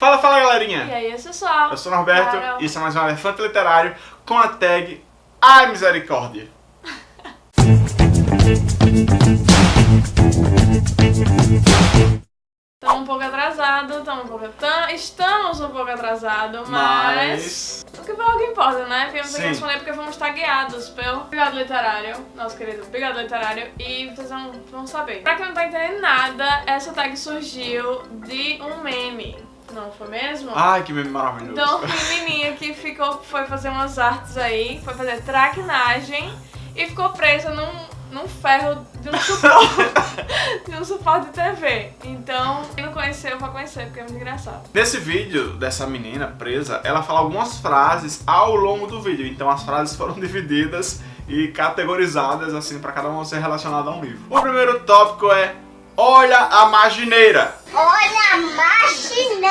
Fala, fala galerinha! E aí, pessoal? Eu sou o Norberto Carol. e isso é mais um Elefante Literário com a tag Ai Misericórdia. Estamos um pouco atrasados, estamos um pouco... tam- Estamos um pouco atrasados, mas... O que pouco importa, né? Aqui Sim. responder porque fomos tagueados pelo Obrigado Literário, nosso querido Obrigado Literário, e vocês vão, vão saber. Pra quem não tá entendendo nada, essa tag surgiu de um meme, não foi mesmo? Ai, que meme maravilhoso. Então, uma menininha que ficou, foi fazer umas artes aí, foi fazer traquinagem e ficou presa num, num ferro de um suporte, de um suporte de TV. Então, quem não conheceu, vai conhecer, porque é muito engraçado. Nesse vídeo dessa menina presa, ela fala algumas frases ao longo do vídeo. Então as frases foram divididas e categorizadas assim pra cada uma ser relacionada a um livro. O primeiro tópico é Olha a Magineira. Olha a marchineira!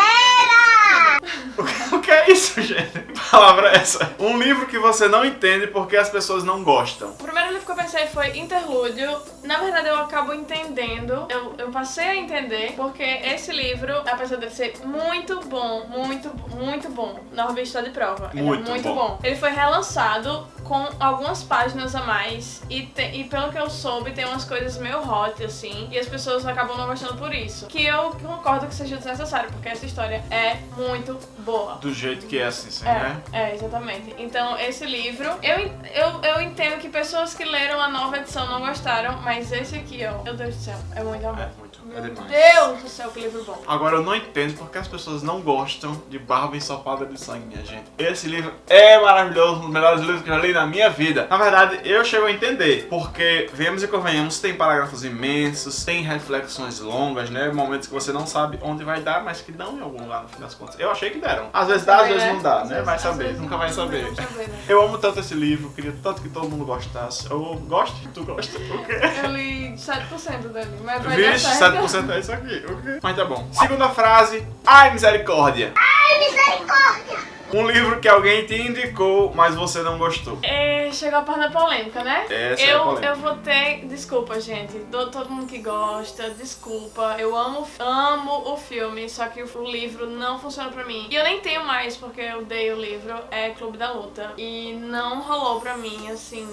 O que é isso, gente? Que palavra é essa? Um livro que você não entende porque as pessoas não gostam. O primeiro livro que eu pensei foi Interlúdio. Na verdade, eu acabo entendendo, eu, eu passei a entender, porque esse livro, apesar de ser muito bom, muito, muito bom, Norby está de prova. Ele Muito é muito bom. bom. Ele foi relançado com algumas páginas a mais, e, te- e pelo que eu soube, tem umas coisas meio hot, assim, e as pessoas acabam não gostando por isso. Que eu concordo que seja desnecessário, porque essa história é muito boa. Do jeito que é assim, sim, É, né? é, exatamente. Então, esse livro, eu, eu, eu entendo que pessoas que leram a nova edição não gostaram, mas esse aqui, ó, meu Deus do céu, é muito amor. É muito, é Meu demais. Deus do céu, que livro bom. Agora eu não entendo porque as pessoas não gostam de Barba Ensopada de Sangue, minha gente. Esse livro é maravilhoso, um dos melhores livros que eu já li na minha vida. Na verdade, eu chego a entender, porque, venhamos e convenhamos, tem parágrafos imensos, tem reflexões longas, né? Momentos que você não sabe onde vai dar, mas que dão em algum lugar no fim das contas. Eu achei que deram. Às vezes dá, às vezes né? não dá, né? Vai saber, nunca vai saber. né? Eu amo tanto esse livro, queria tanto que todo mundo gostasse. Eu gosto, tu gosta, o quê? Eu li 7% dele, mas vai dar Vixe, certo. 7% é isso aqui, ok? Mas tá bom. Segunda frase, ai misericórdia. Ai, misericórdia! Um livro que alguém te indicou, mas você não gostou. É, chegou a parte da polêmica, né? Essa é a eu, polêmica. eu vou ter. Desculpa, gente. Do, todo mundo que gosta, desculpa. Eu amo, amo o filme, só que o livro não funciona pra mim. E eu nem tenho mais, porque eu dei o livro. É Clube da Luta. E não rolou pra mim, assim.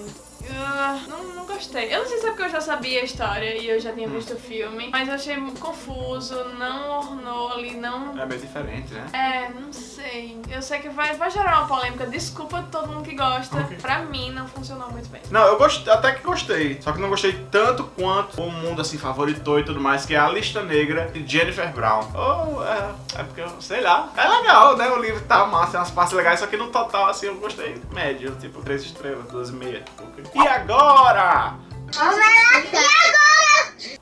Ah, não, não gostei. Eu não sei se é porque eu já sabia a história e eu já Hum. tinha visto o filme, mas eu achei confuso, não ornou ali, não. É meio diferente, né? É, não sei. Eu sei que vai, vai gerar uma polêmica. Desculpa todo mundo que gosta. Ok. Pra mim, não funcionou muito bem. Não, eu gostei, até que gostei. Só que não gostei tanto quanto o mundo assim favoritou e tudo mais, que é A Lista Negra de Jennifer Brown. Oh, é, é porque eu sei lá. É legal, né? O livro tá massa, tem umas partes legais, só que no total assim eu gostei médio, tipo 3 estrelas, 2,5. ok? E agora? Vamos lá?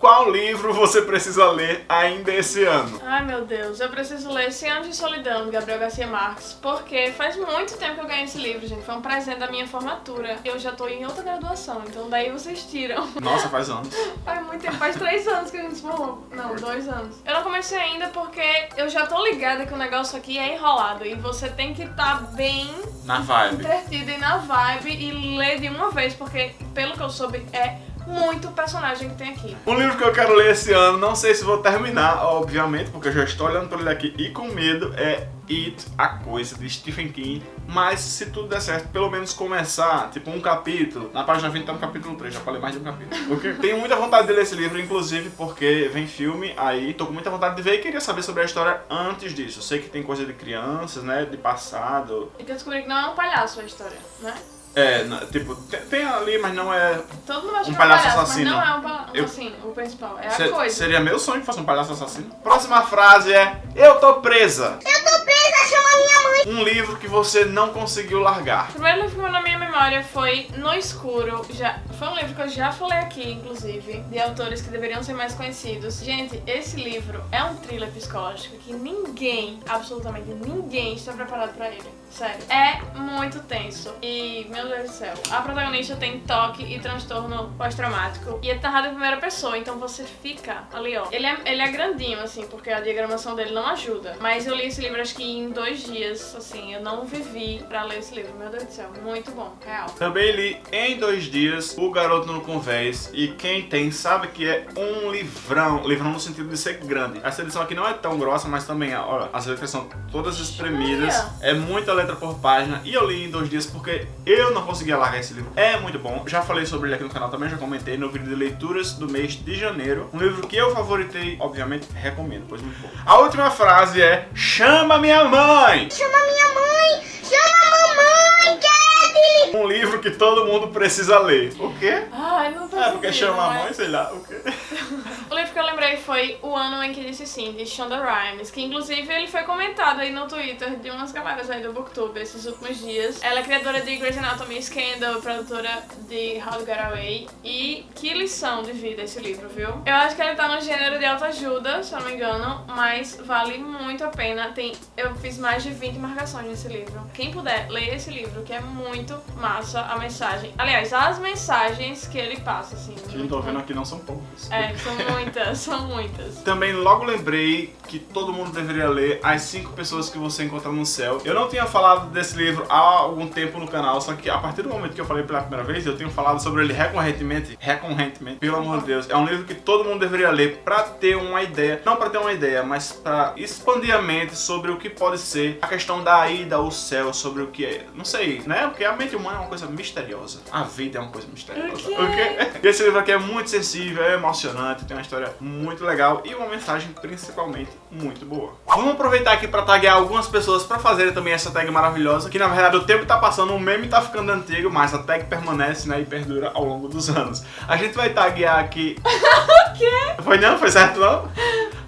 Qual livro você precisa ler ainda esse ano? Ai meu Deus, eu preciso ler Cem Anos de Solidão, de Gabriel Garcia Marques, porque faz muito tempo que eu ganhei esse livro, gente. Foi um presente da minha formatura. Eu já tô em outra graduação, então daí vocês tiram. Nossa, faz anos. Faz muito tempo, faz três anos que a gente se formou. Não, dois anos. Eu não comecei ainda porque eu já tô ligada que o negócio aqui é enrolado e você tem que estar bem Na vibe. entretido e na vibe e ler de uma vez, porque pelo que eu soube é muito personagem que tem aqui. Um livro que eu quero ler esse ano, não sei se vou terminar, obviamente, porque eu já estou olhando para ele aqui e com medo, é It, a Coisa, de Stephen King. Mas se tudo der certo, pelo menos começar, tipo um capítulo. Na página 20 tá no capítulo 3, já falei mais de um capítulo. Porque tenho muita vontade de ler esse livro, inclusive porque vem filme aí, tô com muita vontade de ver e queria saber sobre a história antes disso. Eu sei que tem coisa de crianças, né, de passado. E que eu descobri que não é um palhaço a história, né? É, tipo, tem, ali, mas não é... Todo mundo acha Um que é um palhaço palhaço, assassino. mas não é um palhaço Eu- assim, o principal. É a Se- coisa. Seria meu sonho que fosse um palhaço assassino. Próxima frase é Eu tô presa. Eu tô presa, chama minha mãe! Um livro que você não conseguiu largar. O primeiro livro que na minha memória foi No Escuro. Já, foi um livro que eu já falei aqui, inclusive, de autores que deveriam ser mais conhecidos. Gente, esse livro é um thriller psicológico que ninguém, absolutamente ninguém, está preparado pra ele. Sério. É muito tenso. E, meu Deus do céu, a protagonista tem toque e transtorno pós-traumático. E é narrado em primeira pessoa, então você fica ali, ó. Ele é, ele é grandinho, assim, porque a diagramação dele não ajuda. Mas eu li esse livro acho que em dois dias anos, assim, eu não vivi pra ler esse livro. Meu Deus do céu, muito bom, real. Também li em dois dias O Garoto no Convés e quem tem sabe que é um livrão, livrão no sentido de ser grande. Essa edição aqui não é tão grossa, mas também, olha, as letras são todas espremidas, é muita letra por página e eu li em dois dias porque eu não conseguia largar esse livro. É muito bom, já falei sobre ele aqui no canal também, já comentei no vídeo de leituras do mês de janeiro. Um livro que eu favoritei, obviamente, recomendo, pois muito bom. A última frase é Chama minha mãe! Chama minha mãe! Chama a mamãe, Kevin! Um livro que todo mundo precisa ler. O quê? Ai, não tô É porque chama a mãe, sei lá, o quê? Lembrei foi O Ano em que Disse Sim, de Shonda Rhimes, que inclusive ele foi comentado aí no Twitter de umas galeras aí do Booktube esses últimos dias. Ela é criadora de Grey's Anatomy Scandal, produtora de How to Get Away. E que lição de vida esse livro, viu? Eu acho que ele tá no gênero de autoajuda, se eu não me engano, mas vale muito a pena. Tem, eu fiz mais de 20 marcações nesse livro. Quem puder, leia esse livro, que é muito massa a mensagem. Aliás, as mensagens que ele passa, assim. Que eu tô vendo aqui não são poucas. É, são muitas, são muitas. Também logo lembrei que todo mundo deveria ler As Cinco Pessoas que Você Encontra no Céu. Eu não tinha falado desse livro há algum tempo no canal, só que a partir do momento que eu falei pela primeira vez, eu tenho falado sobre ele recorrentemente. Recorrentemente, pelo amor de Deus. É um livro que todo mundo deveria ler pra ter uma ideia, não pra ter uma ideia, mas pra expandir a mente sobre o que pode ser a questão da ida ao céu, sobre o que é. Não sei, né? Porque a mente humana é uma coisa misteriosa. A vida é uma coisa misteriosa. O quê? ok? E esse livro aqui é muito sensível, é emocionante, tem uma história muito legal e uma mensagem principalmente muito boa. Vamos aproveitar aqui para taguear algumas pessoas para fazerem também essa tag maravilhosa, que na verdade o tempo tá passando, o meme tá ficando antigo, mas a tag permanece né, e perdura ao longo dos anos. A gente vai taguear aqui... o quê? Foi não? Foi certo não?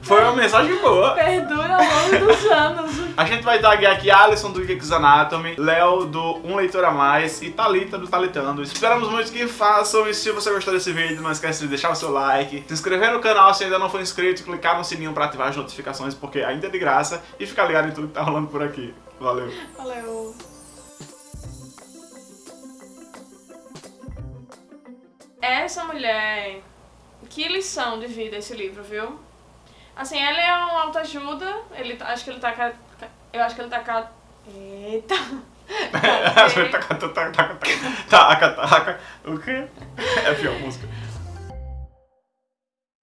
Foi uma mensagem boa. Perdura ao longo dos anos. A gente vai taguear aqui Alisson do Geeks Anatomy, Léo do Um Leitor a Mais e Thalita do Talitando. Esperamos muito que façam e se você gostou desse vídeo, não esquece de deixar o seu like, se inscrever no canal se ainda não for inscrito, clicar no sininho para ativar as notificações porque ainda é de graça e ficar ligado em tudo que tá rolando por aqui. Valeu! Valeu. Essa mulher. Que lição de vida esse livro, viu? Assim, ele é um autoajuda. Ele tá- acho que ele tá. Eu acho que ele tá. Eita! Taca, taca, taca, taca. O quê? É a pior música.